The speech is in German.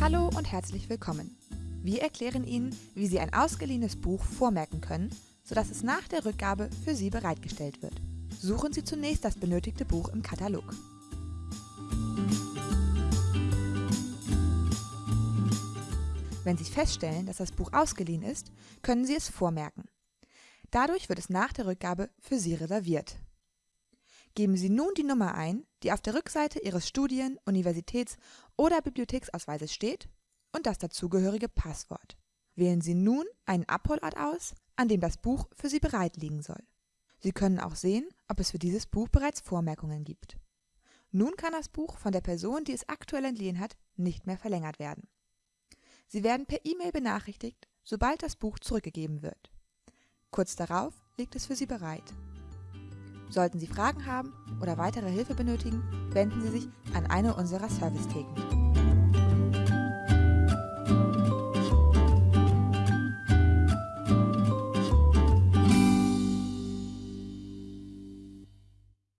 Hallo und herzlich willkommen. Wir erklären Ihnen, wie Sie ein ausgeliehenes Buch vormerken können, sodass es nach der Rückgabe für Sie bereitgestellt wird. Suchen Sie zunächst das benötigte Buch im Katalog. Wenn Sie feststellen, dass das Buch ausgeliehen ist, können Sie es vormerken. Dadurch wird es nach der Rückgabe für Sie reserviert. Geben Sie nun die Nummer ein, die auf der Rückseite Ihres Studien-, Universitäts- oder Bibliotheksausweises steht und das dazugehörige Passwort. Wählen Sie nun einen Abholort aus, an dem das Buch für Sie bereit liegen soll. Sie können auch sehen, ob es für dieses Buch bereits Vormerkungen gibt. Nun kann das Buch von der Person, die es aktuell entliehen hat, nicht mehr verlängert werden. Sie werden per E-Mail benachrichtigt, sobald das Buch zurückgegeben wird. Kurz darauf liegt es für Sie bereit. Sollten Sie Fragen haben oder weitere Hilfe benötigen, wenden Sie sich an eine unserer Servicetheken.